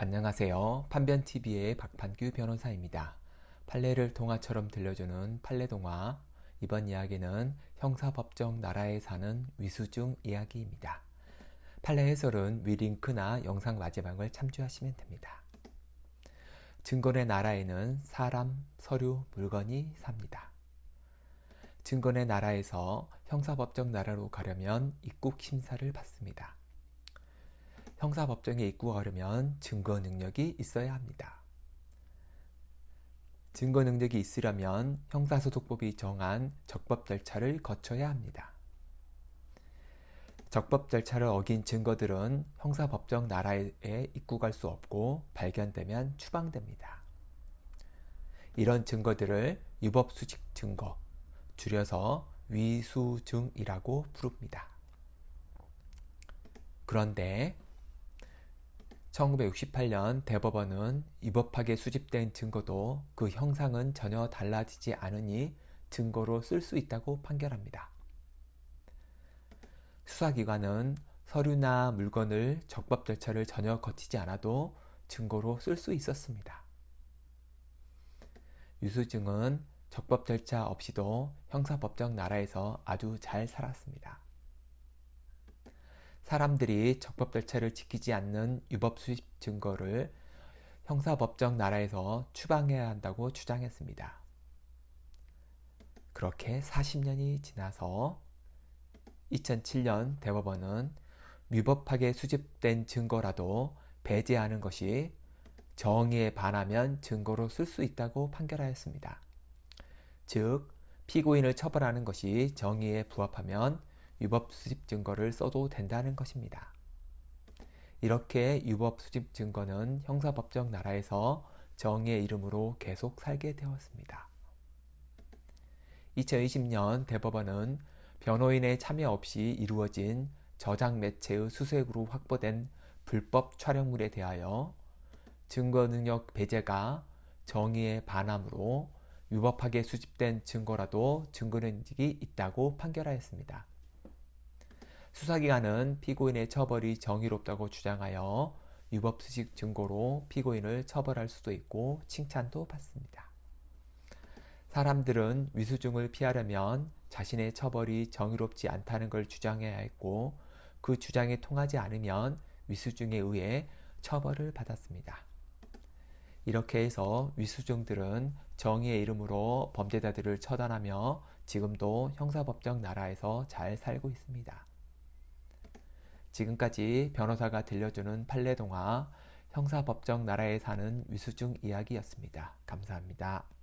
안녕하세요. 판변TV의 박판규 변호사입니다. 판례를 동화처럼 들려주는 판례동화 이번 이야기는 형사법정 나라에 사는 위수중 이야기입니다. 판례 해설은 위 링크나 영상 마지막을 참조하시면 됩니다. 증권의 나라에는 사람, 서류, 물건이 삽니다. 증권의 나라에서 형사법정 나라로 가려면 입국 심사를 받습니다. 형사법정에 입국하려면 증거 능력이 있어야 합니다. 증거 능력이 있으려면 형사소송법이 정한 적법 절차를 거쳐야 합니다. 적법 절차를 어긴 증거들은 형사법정 나라에 입국할 수 없고 발견되면 추방됩니다. 이런 증거들을 유법수직 증거, 줄여서 위수증이라고 부릅니다. 그런데 1968년 대법원은 위법하게 수집된 증거도 그 형상은 전혀 달라지지 않으니 증거로 쓸 수 있다고 판결합니다. 수사기관은 서류나 물건을 적법 절차를 전혀 거치지 않아도 증거로 쓸 수 있었습니다. 유수증은 적법 절차 없이도 형사법정 나라에서 아주 잘 살았습니다. 사람들이 적법 절차를 지키지 않는 유법 수집 증거를 형사법정 나라에서 추방해야 한다고 주장했습니다. 그렇게 40년이 지나서 2007년 대법원은 위법하게 수집된 증거라도 배제하는 것이 정의에 반하면 증거로 쓸 수 있다고 판결하였습니다. 즉, 피고인을 처벌하는 것이 정의에 부합하면 유법 수집 증거를 써도 된다는 것입니다. 이렇게 유법 수집 증거는 형사법정 나라에서 정의의 이름으로 계속 살게 되었습니다. 2020년 대법원은 변호인의 참여 없이 이루어진 저장 매체의 수색으로 확보된 불법 촬영물에 대하여 증거 능력 배제가 정의에 반함으로 유법하게 수집된 증거라도 증거 능력이 있다고 판결하였습니다. 수사기관은 피고인의 처벌이 정의롭다고 주장하여 유법수식 증거로 피고인을 처벌할 수도 있고 칭찬도 받습니다. 사람들은 위수증을 피하려면 자신의 처벌이 정의롭지 않다는 걸 주장해야 했고 그 주장이 통하지 않으면 위수증에 의해 처벌을 받았습니다. 이렇게 해서 위수증들은 정의의 이름으로 범죄자들을 처단하며 지금도 형사법정 나라에서 잘 살고 있습니다. 지금까지 변호사가 들려주는 판례동화 형사법정 나라에 사는 위수중 이야기였습니다. 감사합니다.